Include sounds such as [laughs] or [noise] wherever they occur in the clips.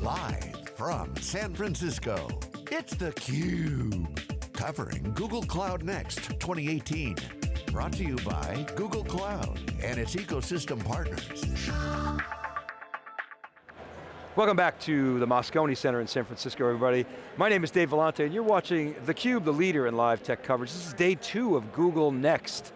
Live from San Francisco, it's theCUBE. Covering Google Cloud Next 2018. Brought to you by Google Cloud and its ecosystem partners. Welcome back to the Moscone Center in San Francisco, everybody. My name is Dave Vellante, and you're watching theCUBE, the leader in live tech coverage. This is day two of Google Next.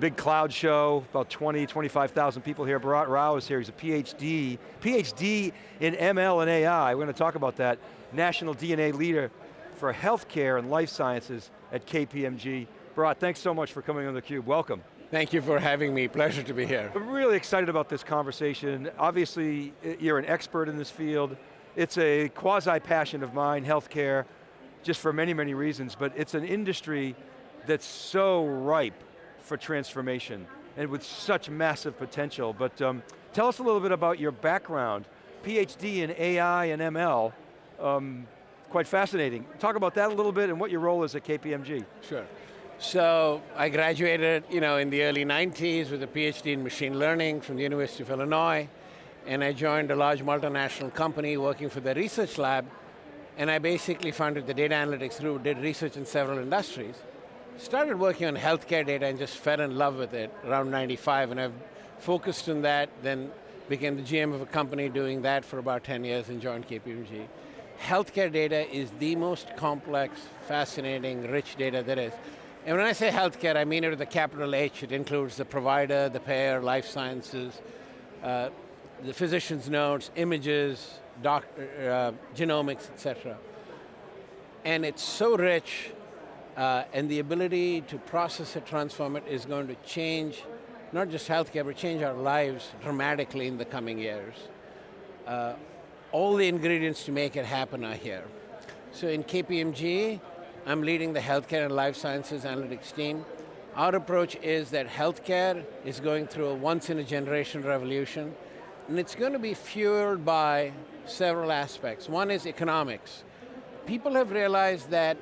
Big cloud show, about 20, 25,000 people here. Bharat Rao is here, he's a PhD, PhD in ML and AI. We're going to talk about that. National DNA leader for healthcare and life sciences at KPMG. Bharat, thanks so much for coming on theCUBE, welcome. Thank you for having me, pleasure to be here. I'm really excited about this conversation. Obviously, you're an expert in this field. It's a quasi-passion of mine, healthcare, just for many, many reasons, but it's an industry that's so ripe for transformation and with such massive potential. But um, tell us a little bit about your background. PhD in AI and ML, um, quite fascinating. Talk about that a little bit and what your role is at KPMG. Sure. So I graduated you know, in the early 90s with a PhD in machine learning from the University of Illinois, and I joined a large multinational company working for the research lab, and I basically founded the data analytics group, did research in several industries. Started working on healthcare data and just fell in love with it around 95, and I've focused on that, then became the GM of a company doing that for about 10 years and joined KPMG. Healthcare data is the most complex, fascinating, rich data there is. And when I say healthcare, I mean it with a capital H. It includes the provider, the payer, life sciences, uh, the physician's notes, images, doc, uh, genomics, etc. And it's so rich, uh, and the ability to process it, transform it, is going to change not just healthcare, but change our lives dramatically in the coming years. Uh, all the ingredients to make it happen are here. So in KPMG, I'm leading the healthcare and life sciences analytics team. Our approach is that healthcare is going through a once in a generation revolution, and it's going to be fueled by several aspects. One is economics. People have realized that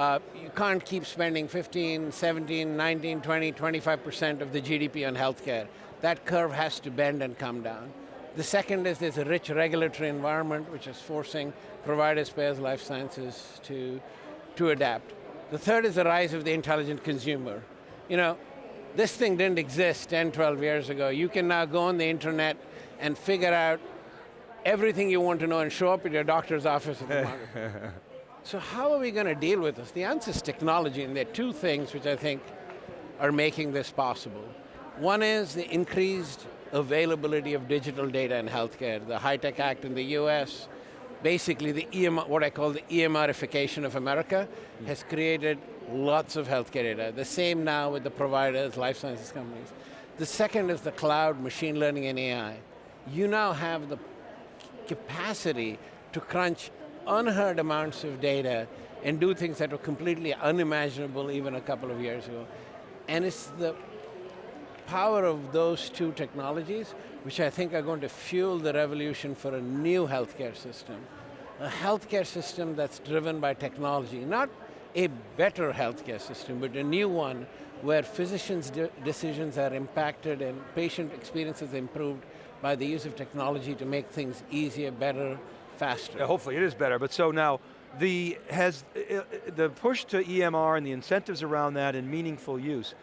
uh, you can't keep spending 15, 17, 19, 20, 25% of the GDP on healthcare. That curve has to bend and come down. The second is there's a rich regulatory environment which is forcing providers, payers, life sciences to to adapt. The third is the rise of the intelligent consumer. You know, this thing didn't exist 10, 12 years ago. You can now go on the internet and figure out everything you want to know and show up at your doctor's office at the [laughs] So how are we going to deal with this? The answer is technology, and there are two things which I think are making this possible. One is the increased availability of digital data in healthcare. The HITECH Act in the US, basically the EMR, what I call the EMRification of America, mm. has created lots of healthcare data. The same now with the providers, life sciences companies. The second is the cloud, machine learning and AI. You now have the capacity to crunch unheard amounts of data and do things that were completely unimaginable even a couple of years ago. And it's the power of those two technologies which I think are going to fuel the revolution for a new healthcare system. A healthcare system that's driven by technology, not a better healthcare system, but a new one where physicians' de decisions are impacted and patient experiences improved by the use of technology to make things easier, better, faster. Yeah, hopefully it is better, but so now, the, has, uh, uh, the push to EMR and the incentives around that and meaningful use,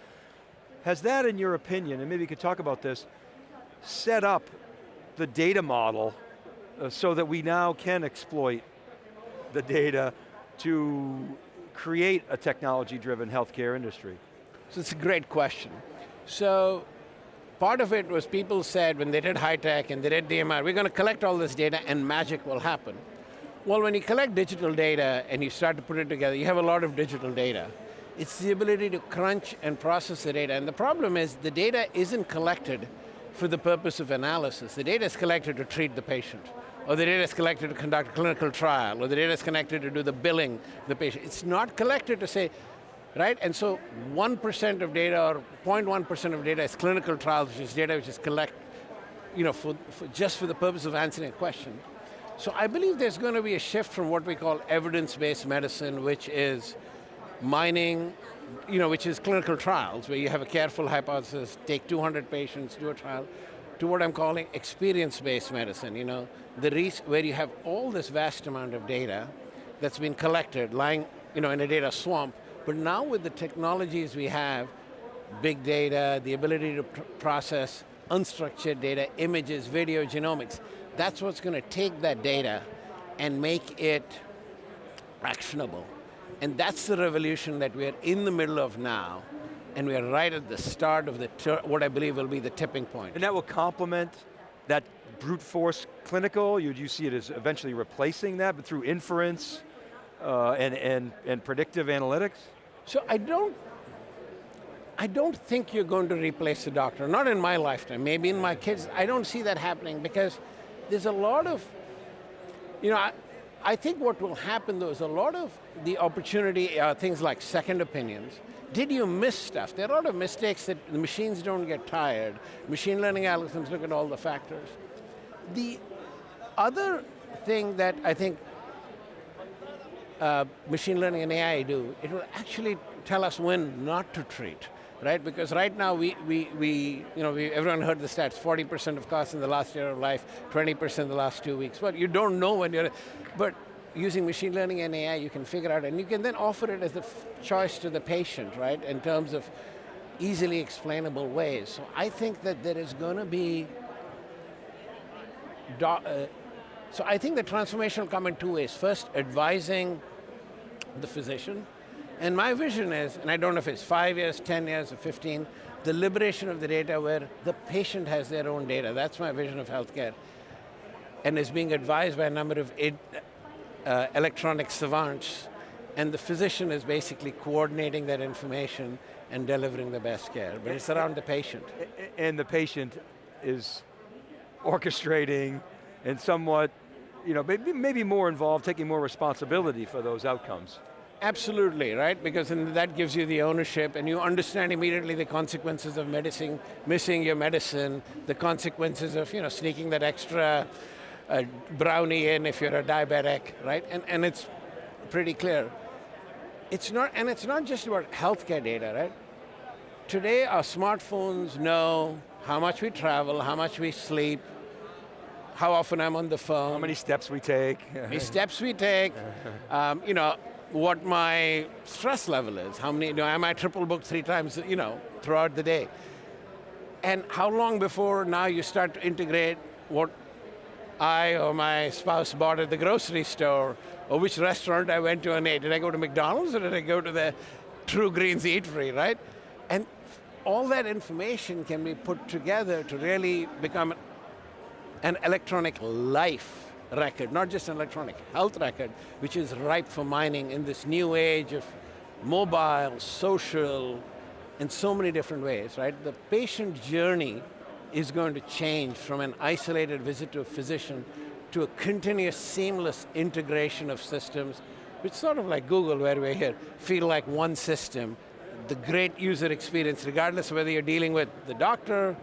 has that in your opinion, and maybe you could talk about this, set up the data model uh, so that we now can exploit the data to create a technology-driven healthcare industry? So it's a great question. So part of it was people said when they did HITECH and they did DMR, we're going to collect all this data and magic will happen. Well, when you collect digital data and you start to put it together, you have a lot of digital data. It's the ability to crunch and process the data, and the problem is the data isn't collected for the purpose of analysis. The data is collected to treat the patient, or the data is collected to conduct a clinical trial, or the data is collected to do the billing of the patient. It's not collected to say, right? And so 1% of data, or 0.1% of data is clinical trials, which is data which is collect, you know, for, for, just for the purpose of answering a question. So I believe there's going to be a shift from what we call evidence-based medicine, which is mining you know, which is clinical trials, where you have a careful hypothesis, take 200 patients, do a trial, to what I'm calling experience-based medicine, you know, the where you have all this vast amount of data that's been collected, lying you know, in a data swamp, but now with the technologies we have, big data, the ability to pr process unstructured data, images, video, genomics, that's what's going to take that data and make it actionable. And that's the revolution that we're in the middle of now, and we're right at the start of the what I believe will be the tipping point. And that will complement that brute force clinical? You, you see it as eventually replacing that, but through inference uh, and, and, and predictive analytics? So I don't, I don't think you're going to replace the doctor, not in my lifetime, maybe in my kids. I don't see that happening because there's a lot of, you know, I, I think what will happen though is a lot of the opportunity, uh, things like second opinions. Did you miss stuff? There are a lot of mistakes that the machines don't get tired. Machine learning algorithms look at all the factors. The other thing that I think uh, machine learning and AI do, it will actually tell us when not to treat right? Because right now we, we, we you know, we, everyone heard the stats, 40% of costs in the last year of life, 20% in the last two weeks. But you don't know when you're, but using machine learning and AI, you can figure out, and you can then offer it as a choice to the patient, right? In terms of easily explainable ways. So I think that there is going to be, uh, so I think the transformation will come in two ways. First, advising the physician, and my vision is, and I don't know if it's five years, 10 years, or 15, the liberation of the data where the patient has their own data. That's my vision of healthcare. And is being advised by a number of uh, electronic savants, and the physician is basically coordinating that information and delivering the best care, but it's around the patient. And the patient is orchestrating and somewhat, you know, maybe, maybe more involved, taking more responsibility for those outcomes. Absolutely, right? Because that gives you the ownership and you understand immediately the consequences of medicine, missing your medicine, the consequences of you know, sneaking that extra uh, brownie in if you're a diabetic, right? And, and it's pretty clear. It's not, and it's not just about healthcare data, right? Today our smartphones know how much we travel, how much we sleep, how often I'm on the phone. How many steps we take. How many steps we take. [laughs] Um, you know, what my stress level is. How many, you know, am I triple booked three times, you know, throughout the day? And how long before now you start to integrate what I or my spouse bought at the grocery store, or which restaurant I went to and ate. Did I go to McDonald's or did I go to the True Greens Eatery, right? And all that information can be put together to really become an electronic life record, not just an electronic health record, which is ripe for mining in this new age of mobile, social, in so many different ways, right? The patient journey is going to change from an isolated visit to a physician to a continuous, seamless integration of systems, which sort of like Google, where we're here, feel like one system, the great user experience, regardless of whether you're dealing with the doctor,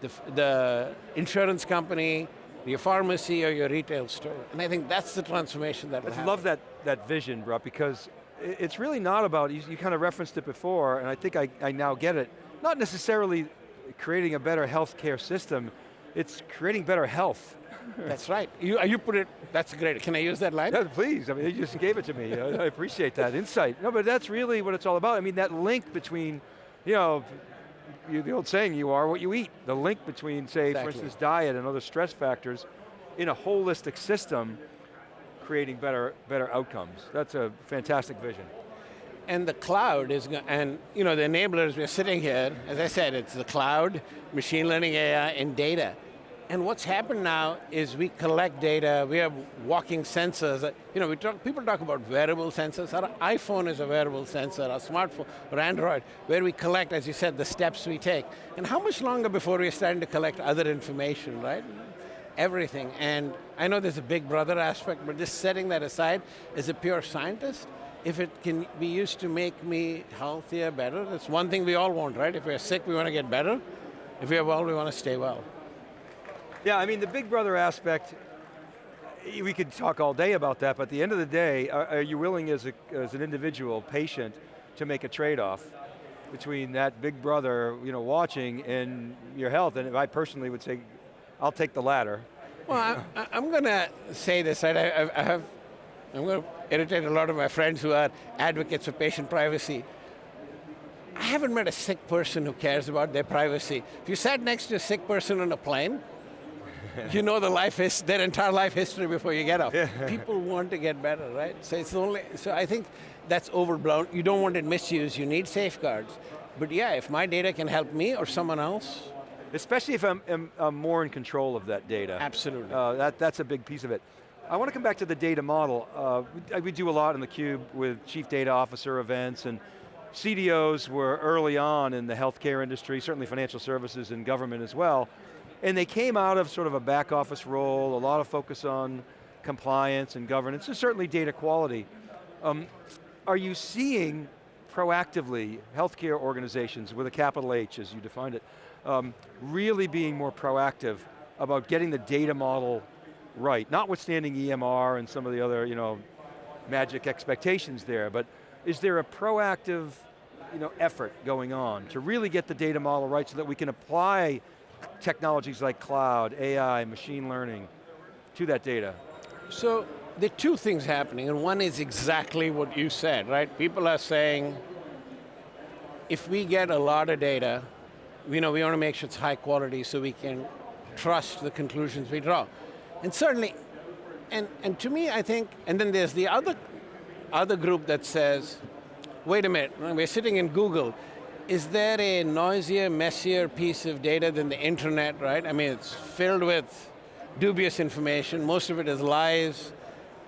the, the insurance company, your pharmacy or your retail store. And I think that's the transformation that I love that, that vision, Bharat, because it's really not about, you, you, kind of referenced it before, and I think I, I now get it, not necessarily creating a better healthcare system, it's creating better health. That's right. You, you put it, that's great. Can I use that line? Yeah, please. I mean, you just gave it to me. I appreciate that insight. No, but that's really what it's all about. I mean, that link between, you know, you, the old saying, you are what you eat. The link between, say, exactly. for instance, diet and other stress factors in a holistic system, creating better, better outcomes. That's a fantastic vision. And the cloud is, and you know, the enablers, we're sitting here, as I said, it's the cloud, machine learning, AI, and data. And what's happened now is we collect data, we have walking sensors. Uh, you know, we talk, people talk about wearable sensors. Our iPhone is a wearable sensor, our smartphone, or Android, where we collect, as you said, the steps we take. And how much longer before we're starting to collect other information, right? Everything, and I know there's a big brother aspect, but just setting that aside, as a pure scientist, if it can be used to make me healthier, better, that's one thing we all want, right? If we're sick, we want to get better. If we're well, we want to stay well. Yeah, I mean, the big brother aspect, we could talk all day about that, but at the end of the day, are, are you willing as, a, as an individual patient to make a trade-off between that big brother you know, watching and your health? And I personally would say, I'll take the latter. Well, I, am going to say this, right? I, I have, I'm going to irritate a lot of my friends who are advocates for patient privacy. I haven't met a sick person who cares about their privacy. If you sat next to a sick person on a plane, [laughs] you know the life is their entire life history before you get off. People want to get better, right? So it's only, so I think that's overblown. You don't want it misused, you need safeguards. But yeah, if my data can help me or someone else. Especially if I'm, I'm, I'm more in control of that data. Absolutely. Uh, that, that's a big piece of it. I want to come back to the data model. Uh, we, we do a lot in theCUBE with chief data officer events and CDOs were early on in the healthcare industry, certainly financial services and government as well, and they came out of sort of a back office role, a lot of focus on compliance and governance, and certainly data quality. Um, are you seeing proactively healthcare organizations with a capital H as you defined it, um, really being more proactive about getting the data model right, notwithstanding EMR and some of the other you know, magic expectations there, but is there a proactive you know, effort going on to really get the data model right so that we can apply technologies like cloud, AI, machine learning to that data? So, there are two things happening, and one is exactly what you said, right? People are saying, if we get a lot of data, you know, we want to make sure it's high quality so we can trust the conclusions we draw. And certainly, and, and to me, I think, and then there's the other, other group that says, wait a minute, we're sitting in Google, is there a noisier, messier piece of data than the internet, right? I mean, it's filled with dubious information, most of it is lies,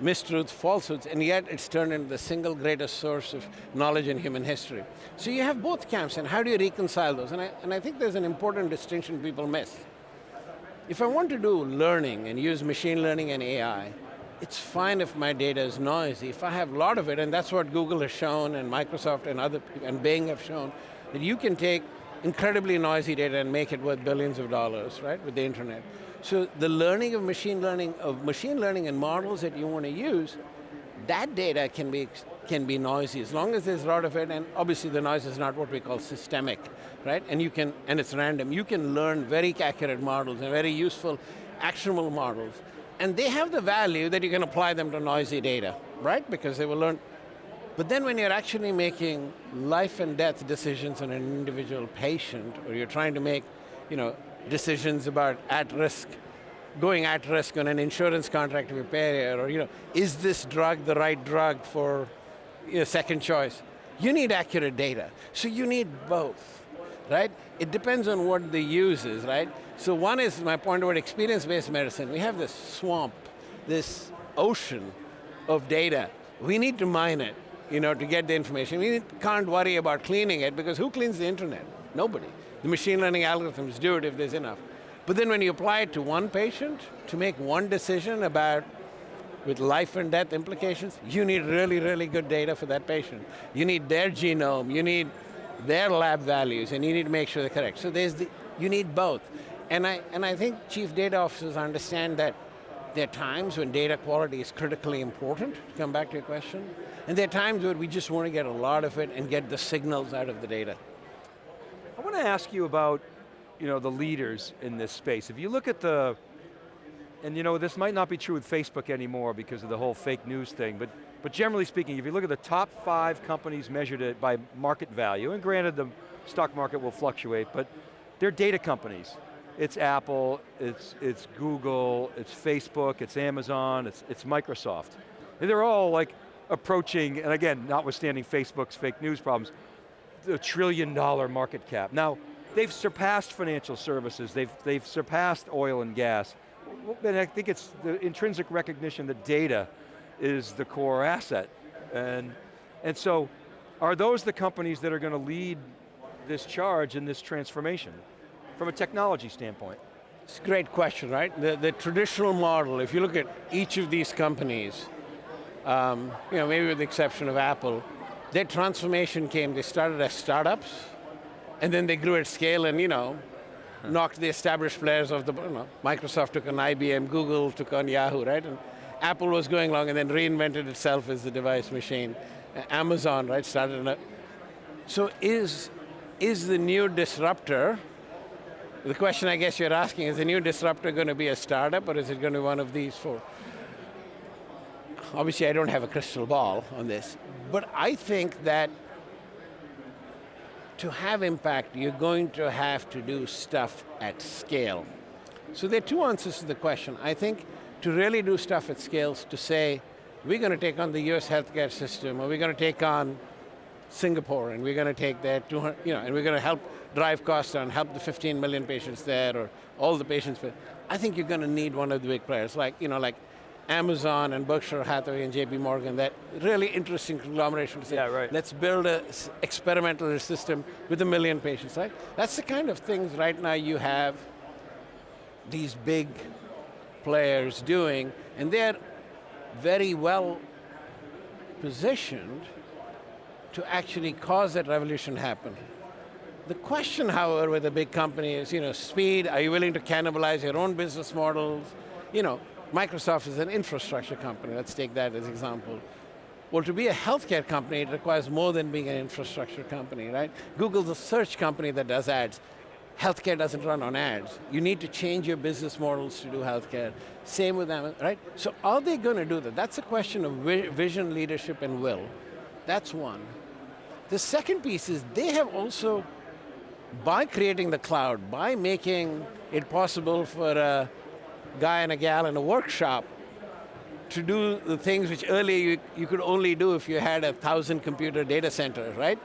mistruths, falsehoods, and yet it's turned into the single greatest source of knowledge in human history. So you have both camps, and how do you reconcile those? And I, and I think there's an important distinction people miss. If I want to do learning and use machine learning and AI, it's fine if my data is noisy. If I have a lot of it, and that's what Google has shown, and Microsoft and other, and Bing have shown, that you can take incredibly noisy data and make it worth billions of dollars, right, with the internet. So the learning of machine learning, of machine learning and models that you want to use, that data can be, can be noisy, as long as there's a lot of it, and obviously the noise is not what we call systemic, right? And you can, and it's random. You can learn very accurate models and very useful, actionable models. And they have the value that you can apply them to noisy data, right? Because they will learn but then when you're actually making life and death decisions on an individual patient, or you're trying to make you know, decisions about at risk, going at risk on an insurance contract with a payer, or you know, is this drug the right drug for you know, second choice? You need accurate data. So you need both, right? It depends on what the use is, right? So one is my point about experience-based medicine. We have this swamp, this ocean of data. We need to mine it you know, to get the information. We can't worry about cleaning it because who cleans the internet? Nobody. The machine learning algorithms do it if there's enough. But then when you apply it to one patient, to make one decision about with life and death implications, you need really, really good data for that patient. You need their genome, you need their lab values, and you need to make sure they're correct. So there's the, you need both. And I, and I think chief data officers understand that there are times when data quality is critically important, to come back to your question, and there are times where we just want to get a lot of it and get the signals out of the data. I want to ask you about you know, the leaders in this space. If you look at the, and you know, this might not be true with Facebook anymore because of the whole fake news thing, but, but generally speaking, if you look at the top five companies measured by market value, and granted the stock market will fluctuate, but they're data companies. It's Apple, it's, it's Google, it's Facebook, it's Amazon, it's, it's Microsoft. And they're all like approaching, and again, notwithstanding Facebook's fake news problems, a trillion dollar market cap. Now, they've surpassed financial services, they've, they've surpassed oil and gas, and I think it's the intrinsic recognition that data is the core asset. And, and so, are those the companies that are going to lead this charge in this transformation? From a technology standpoint? It's a great question, right? The, the traditional model, if you look at each of these companies, um, you know, maybe with the exception of Apple, their transformation came, they started as startups, and then they grew at scale and, you know, huh. knocked the established players of the, you know, Microsoft took on IBM, Google took on Yahoo, right? And Apple was going along and then reinvented itself as the device machine. Amazon, right, started, a, so is, is the new disruptor the question I guess you're asking, is the new disruptor going to be a startup or is it going to be one of these four? Obviously I don't have a crystal ball on this, but I think that to have impact, you're going to have to do stuff at scale. So there are two answers to the question. I think to really do stuff at scales, to say, we're going to take on the US healthcare system, or we're going to take on Singapore, and we're going to take that 200, you know, and we're going to help drive costs down, help the 15 million patients there, or all the patients. But I think you're going to need one of the big players, like, you know, like Amazon and Berkshire Hathaway and JP Morgan, that really interesting conglomeration to say, yeah, right. let's build an experimental system with a million patients, right? That's the kind of things right now you have these big players doing, and they're very well positioned to actually cause that revolution happen. The question, however, with a big company is, you know, speed, are you willing to cannibalize your own business models? You know, Microsoft is an infrastructure company, let's take that as example. Well, to be a healthcare company, it requires more than being an infrastructure company, right? Google's a search company that does ads. Healthcare doesn't run on ads. You need to change your business models to do healthcare. Same with them, right? So are they going to do that? That's a question of vision, leadership, and will. That's one. The second piece is they have also, by creating the cloud, by making it possible for a guy and a gal in a workshop to do the things which earlier you, you could only do if you had a thousand computer data centers, right?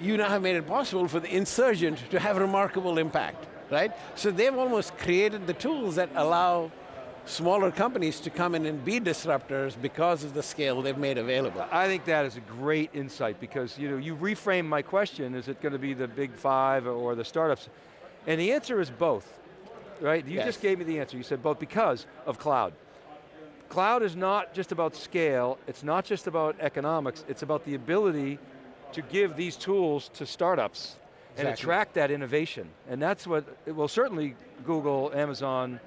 You now have made it possible for the insurgent to have remarkable impact, right? So they've almost created the tools that allow smaller companies to come in and be disruptors because of the scale they've made available. I think that is a great insight because you know you reframe my question, is it going to be the big five or the startups? And the answer is both right? You yes. just gave me the answer. You said both because of cloud. Cloud is not just about scale, it's not just about economics, it's about the ability to give these tools to startups exactly. and attract that innovation. And that's what, well certainly Google, Amazon,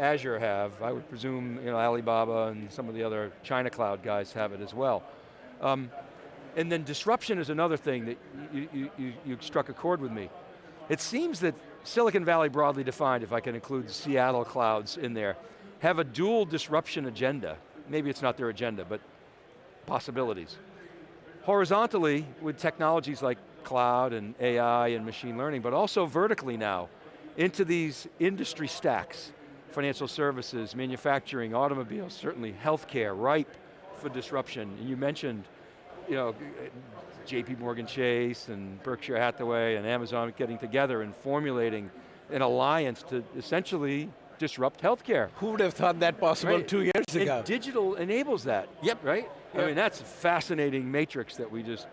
Azure have. I would presume you know, Alibaba and some of the other China cloud guys have it as well. Um, and then disruption is another thing that you, you, you, you struck a chord with me. It seems that Silicon Valley broadly defined, if I can include Seattle clouds in there, have a dual disruption agenda. Maybe it's not their agenda, but possibilities. Horizontally, with technologies like cloud and AI and machine learning, but also vertically now, into these industry stacks, financial services, manufacturing, automobiles, certainly healthcare, ripe for disruption. And you mentioned, you know, JP Morgan Chase and Berkshire Hathaway and Amazon getting together and formulating an alliance to essentially disrupt healthcare. Who would have thought that possible right. two years ago? And digital enables that. Yep. Right? Yep. I mean, that's a fascinating matrix that we just,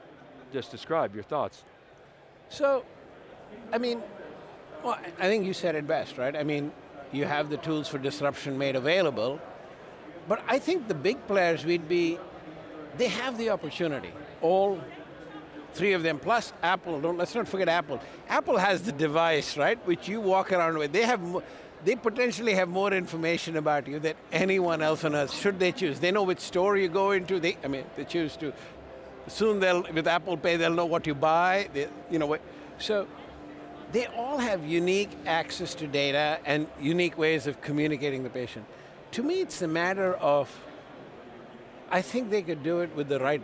just described. Your thoughts? So, I mean, well, I think you said it best, right? I mean, you have the tools for disruption made available, but I think the big players would be, they have the opportunity. All three of them, plus Apple, don't, let's not forget Apple. Apple has the device, right, which you walk around with. They have, they potentially have more information about you than anyone else on earth, should they choose. They know which store you go into, they, I mean, they choose to. Soon they'll, with Apple Pay, they'll know what you buy, they, you know, what, so they all have unique access to data and unique ways of communicating the patient. To me, it's a matter of, I think they could do it with the right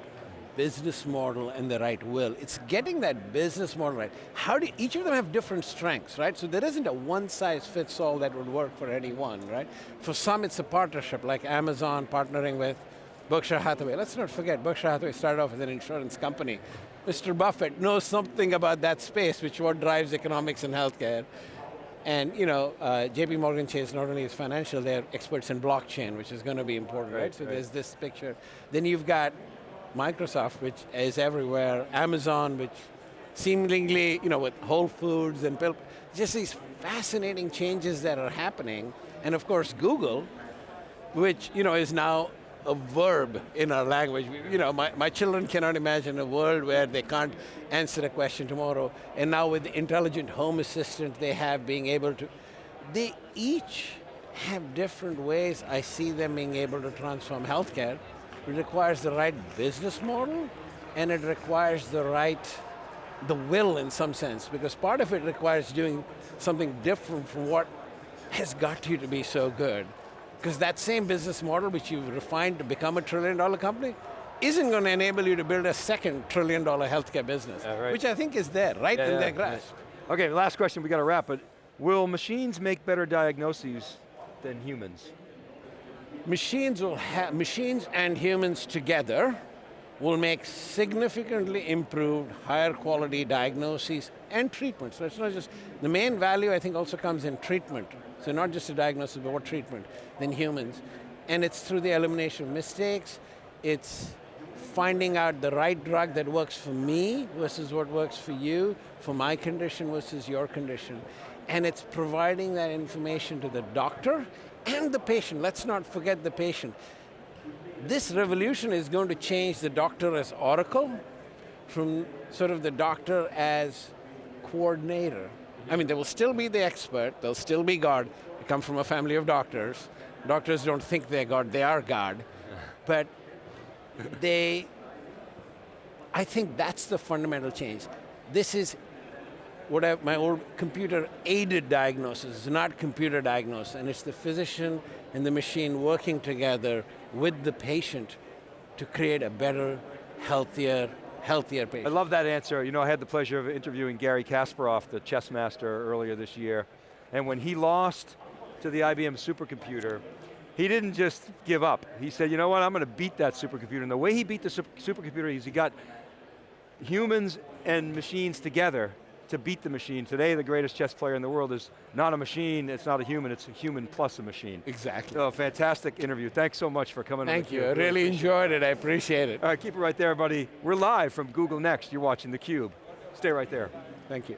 business model and the right will. It's getting that business model right. How do, each of them have different strengths, right? So there isn't a one size fits all that would work for anyone, right? For some it's a partnership, like Amazon partnering with Berkshire Hathaway. Let's not forget, Berkshire Hathaway started off as an insurance company. Mr. Buffett knows something about that space, which what drives economics and healthcare. And you know, uh, JP Morgan Chase not only is financial, they're experts in blockchain, which is going to be important, right? right? So right. there's this picture. Then you've got Microsoft, which is everywhere, Amazon, which seemingly, you know, with Whole Foods and just these fascinating changes that are happening. And of course, Google, which, you know, is now a verb in our language. You know, my, my children cannot imagine a world where they can't answer a question tomorrow. And now with the intelligent home assistant they have being able to, they each have different ways I see them being able to transform healthcare. It requires the right business model, and it requires the right the will in some sense, because part of it requires doing something different from what has got you to be so good. Because that same business model which you've refined to become a trillion dollar company, isn't going to enable you to build a second trillion dollar healthcare business, Yeah, right. which I think is there, right Yeah, in yeah, their grasp. Okay, last question, we got to wrap, but will machines make better diagnoses than humans? Machines will machines and humans together will make significantly improved, higher quality diagnoses and treatment. So it's not just, the main value I think also comes in treatment. So not just a diagnosis, but what treatment than humans. And it's through the elimination of mistakes, it's finding out the right drug that works for me versus what works for you, for my condition versus your condition. And it's providing that information to the doctor and the patient. Let's not forget the patient. This revolution is going to change the doctor as oracle from sort of the doctor as coordinator. I mean, they will still be the expert, they'll still be God. Come from a family of doctors. Doctors don't think they're God, they are God. But they, I think that's the fundamental change. This is what I, my old computer aided diagnosis, is not computer diagnosis, and it's the physician and the machine working together with the patient to create a better, healthier, healthier I love that answer. You know, I had the pleasure of interviewing Garry Kasparov, the chess master, earlier this year. And when he lost to the IBM supercomputer, he didn't just give up. He said, you know what, I'm going to beat that supercomputer. And the way he beat the sup- supercomputer is he got humans and machines together to beat the machine. Today, the greatest chess player in the world is not a machine, it's not a human, it's a human plus a machine. Exactly. So, fantastic interview. Thanks so much for coming on Thank you. I really it. enjoyed it, I appreciate it. All right, keep it right there, buddy. We're live from Google Next. You're watching theCUBE. Stay right there. Thank you.